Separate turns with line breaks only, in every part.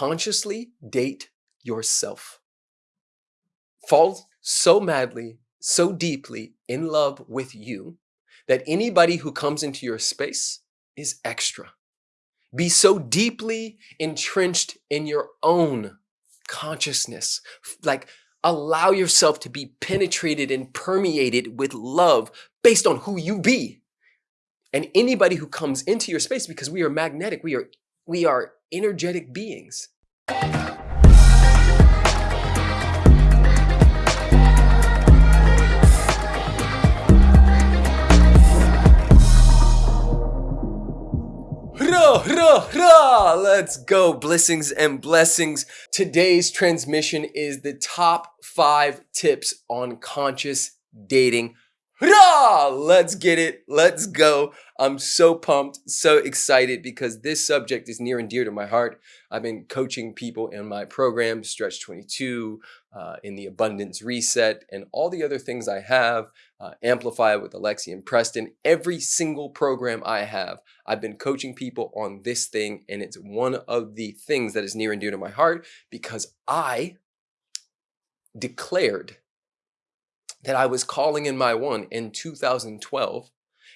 consciously date yourself. Fall so madly, so deeply in love with you that anybody who comes into your space is extra. Be so deeply entrenched in your own consciousness, like allow yourself to be penetrated and permeated with love based on who you be. And anybody who comes into your space, because we are magnetic, we are, we are energetic beings. Let's go. Blessings and blessings. Today's transmission is the top five tips on conscious dating. Let's get it. Let's go. I'm so pumped, so excited because this subject is near and dear to my heart. I've been coaching people in my program, Stretch 22, uh, in the Abundance Reset, and all the other things I have, uh, Amplify with Alexi and Preston. Every single program I have, I've been coaching people on this thing, and it's one of the things that is near and dear to my heart because I declared that I was calling in my one in 2012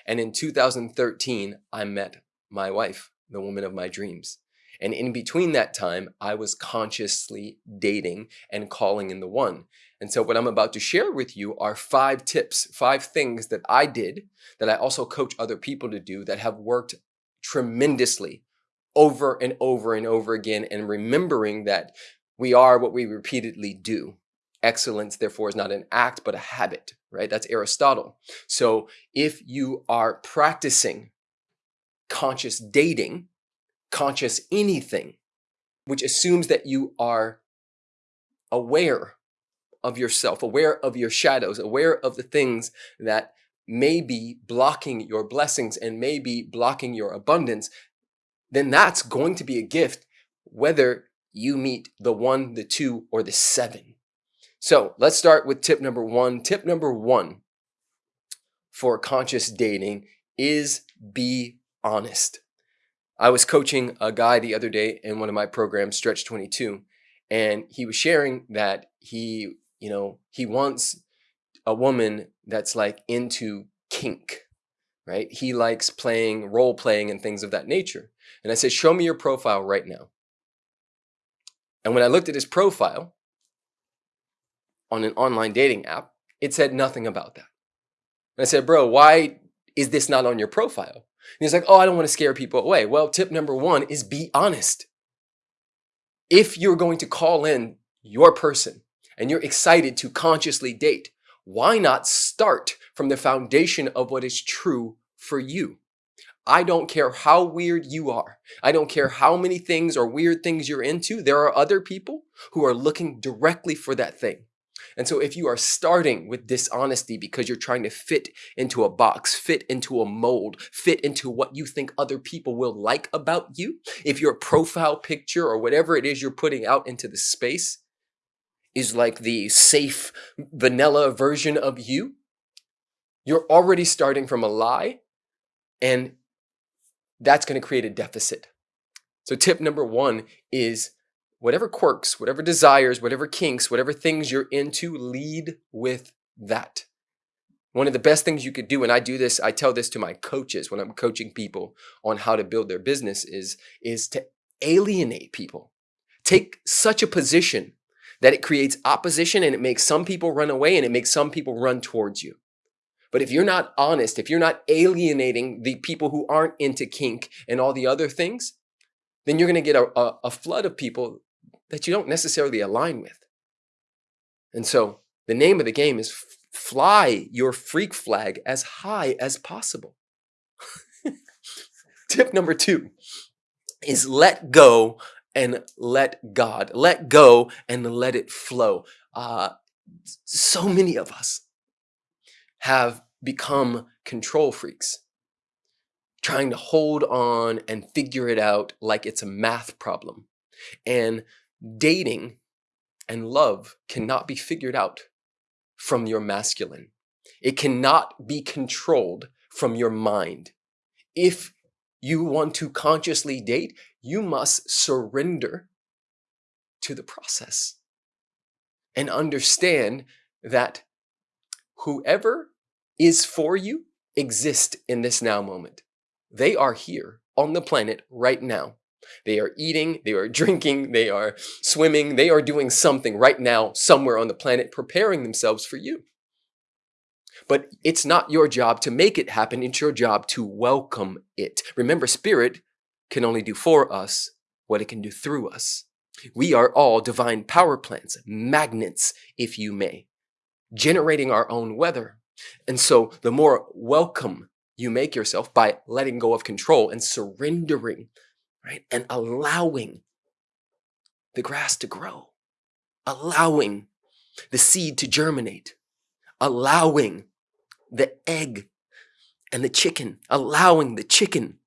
and in 2013, I met my wife, the woman of my dreams. And in between that time, I was consciously dating and calling in the one. And so what I'm about to share with you are five tips, five things that I did that I also coach other people to do that have worked tremendously over and over and over again. And remembering that we are what we repeatedly do. Excellence, therefore, is not an act, but a habit, right? That's Aristotle. So if you are practicing conscious dating, conscious anything, which assumes that you are aware of yourself, aware of your shadows, aware of the things that may be blocking your blessings and may be blocking your abundance, then that's going to be a gift, whether you meet the one, the two, or the seven. So let's start with tip number one. Tip number one for conscious dating is be honest. I was coaching a guy the other day in one of my programs, Stretch 22, and he was sharing that he, you know, he wants a woman that's like into kink, right? He likes playing, role playing and things of that nature. And I said, show me your profile right now. And when I looked at his profile, on an online dating app, it said nothing about that. And I said, bro, why is this not on your profile? And he's like, oh, I don't want to scare people away. Well, tip number one is be honest. If you're going to call in your person and you're excited to consciously date, why not start from the foundation of what is true for you? I don't care how weird you are. I don't care how many things or weird things you're into. There are other people who are looking directly for that thing. And so if you are starting with dishonesty because you're trying to fit into a box, fit into a mold, fit into what you think other people will like about you, if your profile picture or whatever it is you're putting out into the space is like the safe vanilla version of you, you're already starting from a lie and that's going to create a deficit. So tip number one is whatever quirks, whatever desires, whatever kinks, whatever things you're into, lead with that. One of the best things you could do, and I do this, I tell this to my coaches when I'm coaching people on how to build their business is, is to alienate people. Take such a position that it creates opposition and it makes some people run away and it makes some people run towards you. But if you're not honest, if you're not alienating the people who aren't into kink and all the other things, then you're going to get a, a, a flood of people that you don't necessarily align with. And so the name of the game is fly your freak flag as high as possible. Tip number two is let go and let God. Let go and let it flow. Uh, so many of us have become control freaks, trying to hold on and figure it out like it's a math problem. And dating and love cannot be figured out from your masculine. It cannot be controlled from your mind. If you want to consciously date, you must surrender to the process and understand that whoever is for you exists in this now moment. They are here on the planet right now. They are eating, they are drinking, they are swimming, they are doing something right now somewhere on the planet preparing themselves for you. But it's not your job to make it happen. It's your job to welcome it. Remember, spirit can only do for us what it can do through us. We are all divine power plants, magnets, if you may, generating our own weather. And so the more welcome you make yourself by letting go of control and surrendering, right? And allowing the grass to grow, allowing the seed to germinate, allowing the egg and the chicken, allowing the chicken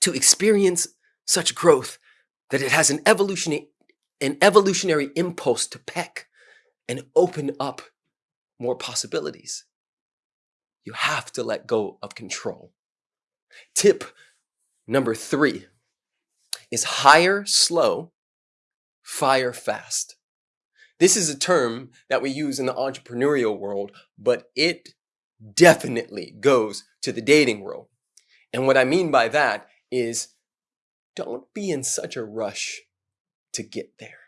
to experience such growth that it has an evolutionary, an evolutionary impulse to peck and open up more possibilities. You have to let go of control. Tip number three is hire slow, fire fast. This is a term that we use in the entrepreneurial world, but it definitely goes to the dating world. And what I mean by that is don't be in such a rush to get there.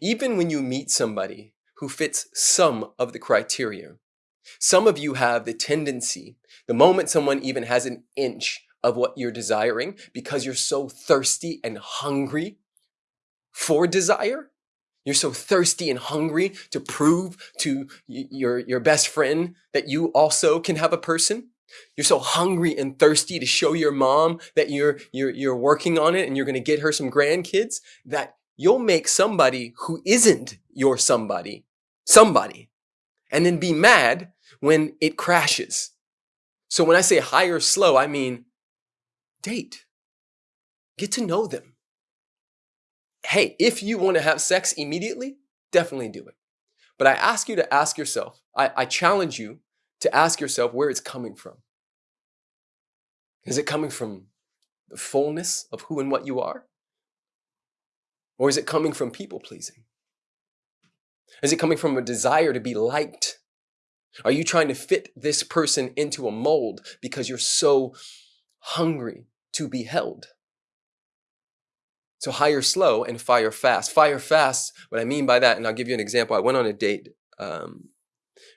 Even when you meet somebody who fits some of the criteria, some of you have the tendency, the moment someone even has an inch of what you're desiring, because you're so thirsty and hungry for desire, you're so thirsty and hungry to prove to your, your best friend that you also can have a person. You're so hungry and thirsty to show your mom that you're, you're, you're working on it and you're going to get her some grandkids that you'll make somebody who isn't your somebody, somebody, and then be mad when it crashes. So when I say high or slow, I mean date. Get to know them hey, if you want to have sex immediately, definitely do it. But I ask you to ask yourself, I, I challenge you to ask yourself where it's coming from. Is it coming from the fullness of who and what you are? Or is it coming from people pleasing? Is it coming from a desire to be liked? Are you trying to fit this person into a mold because you're so hungry to be held? So hire slow and fire fast. Fire fast, what I mean by that, and I'll give you an example. I went on a date um,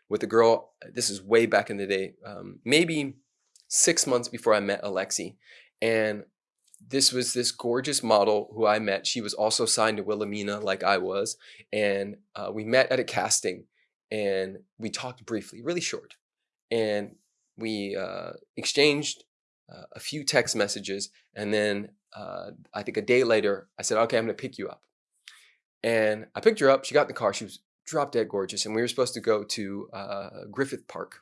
with a girl, this is way back in the day, um, maybe six months before I met Alexi. And this was this gorgeous model who I met. She was also signed to Wilhelmina like I was. And uh, we met at a casting and we talked briefly, really short. And we uh, exchanged uh, a few text messages and then uh, I think a day later, I said, okay, I'm going to pick you up. And I picked her up. She got in the car. She was drop dead gorgeous. And we were supposed to go to uh, Griffith Park,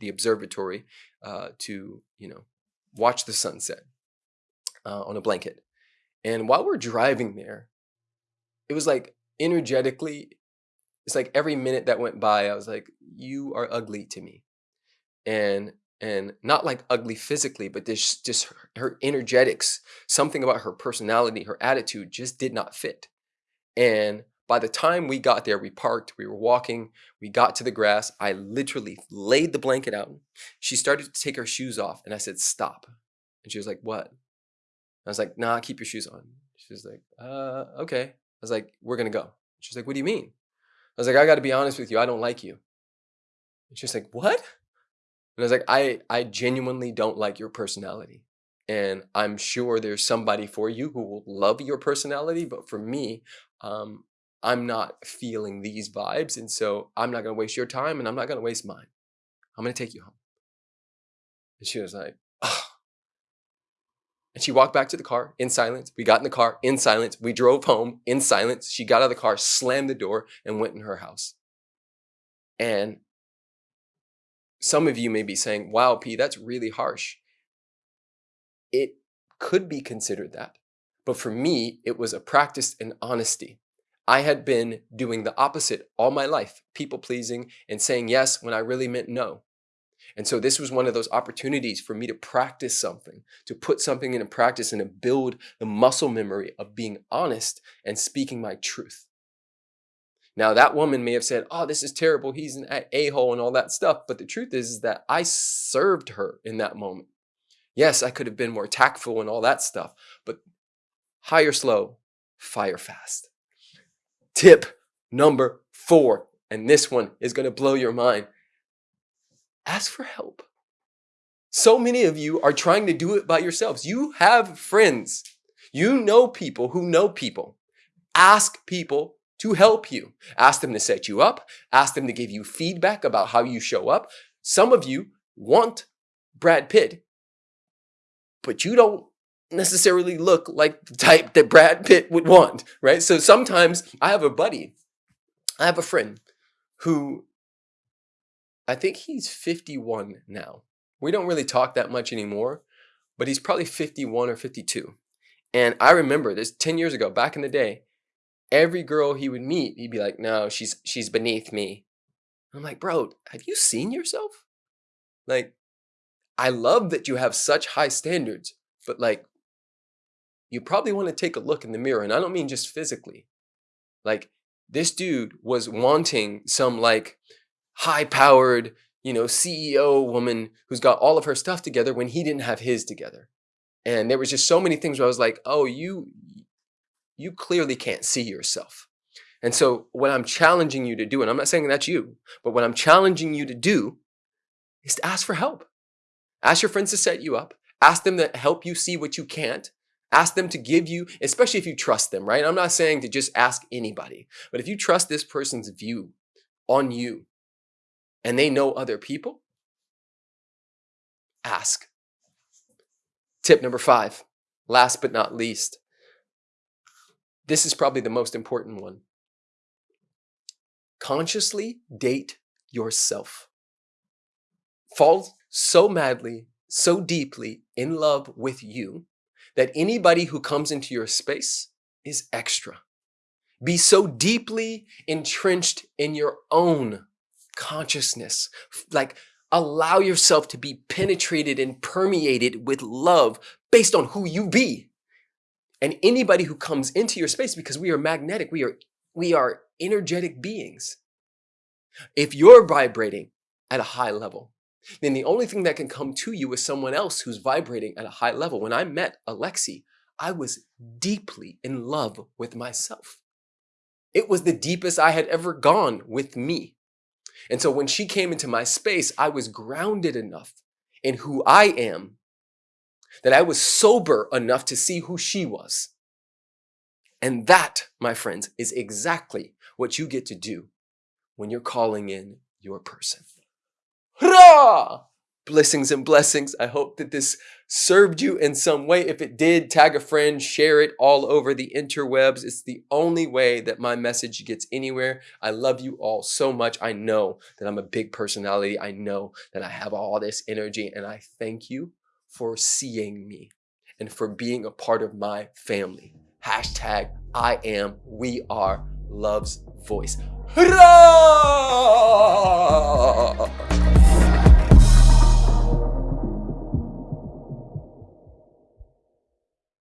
the observatory, uh, to, you know, watch the sunset uh, on a blanket. And while we're driving there, it was like energetically, it's like every minute that went by, I was like, you are ugly to me. And and not like ugly physically, but this just her energetics, something about her personality, her attitude just did not fit. And by the time we got there, we parked, we were walking, we got to the grass. I literally laid the blanket out. She started to take her shoes off, and I said, Stop. And she was like, What? I was like, Nah, keep your shoes on. She was like, Uh, okay. I was like, We're gonna go. She's like, What do you mean? I was like, I gotta be honest with you, I don't like you. And she's like, What? And I was like, I, I genuinely don't like your personality. And I'm sure there's somebody for you who will love your personality. But for me, um, I'm not feeling these vibes. And so I'm not going to waste your time and I'm not going to waste mine. I'm going to take you home. And she was like, oh. And she walked back to the car in silence. We got in the car in silence. We drove home in silence. She got out of the car, slammed the door, and went in her house. And some of you may be saying, wow, P, that's really harsh. It could be considered that. But for me, it was a practice in honesty. I had been doing the opposite all my life, people pleasing and saying yes when I really meant no. And so this was one of those opportunities for me to practice something, to put something into practice and to build the muscle memory of being honest and speaking my truth. Now that woman may have said, oh, this is terrible. He's an a-hole and all that stuff. But the truth is, is that I served her in that moment. Yes, I could have been more tactful and all that stuff, but hire slow, fire fast. Tip number four, and this one is going to blow your mind. Ask for help. So many of you are trying to do it by yourselves. You have friends. You know people who know people. Ask people to help you. Ask them to set you up. Ask them to give you feedback about how you show up. Some of you want Brad Pitt, but you don't necessarily look like the type that Brad Pitt would want, right? So sometimes I have a buddy, I have a friend who I think he's 51 now. We don't really talk that much anymore, but he's probably 51 or 52. And I remember this 10 years ago, back in the day, every girl he would meet, he'd be like, no, she's, she's beneath me. I'm like, bro, have you seen yourself? Like, I love that you have such high standards, but like, you probably want to take a look in the mirror. And I don't mean just physically. Like, this dude was wanting some like high powered, you know, CEO woman who's got all of her stuff together when he didn't have his together. And there was just so many things where I was like, oh, you, you clearly can't see yourself. And so what I'm challenging you to do, and I'm not saying that's you, but what I'm challenging you to do is to ask for help. Ask your friends to set you up. Ask them to help you see what you can't. Ask them to give you, especially if you trust them, right? I'm not saying to just ask anybody, but if you trust this person's view on you and they know other people, ask. Tip number five, last but not least. This is probably the most important one. Consciously date yourself. Fall so madly, so deeply in love with you that anybody who comes into your space is extra. Be so deeply entrenched in your own consciousness. Like allow yourself to be penetrated and permeated with love based on who you be. And anybody who comes into your space, because we are magnetic, we are, we are energetic beings. If you're vibrating at a high level, then the only thing that can come to you is someone else who's vibrating at a high level. When I met Alexi, I was deeply in love with myself. It was the deepest I had ever gone with me. And so when she came into my space, I was grounded enough in who I am that I was sober enough to see who she was. And that, my friends, is exactly what you get to do when you're calling in your person. Hurrah! Blessings and blessings. I hope that this served you in some way. If it did, tag a friend, share it all over the interwebs. It's the only way that my message gets anywhere. I love you all so much. I know that I'm a big personality. I know that I have all this energy and I thank you for seeing me and for being a part of my family. Hashtag I am, we are love's voice. Hurrah!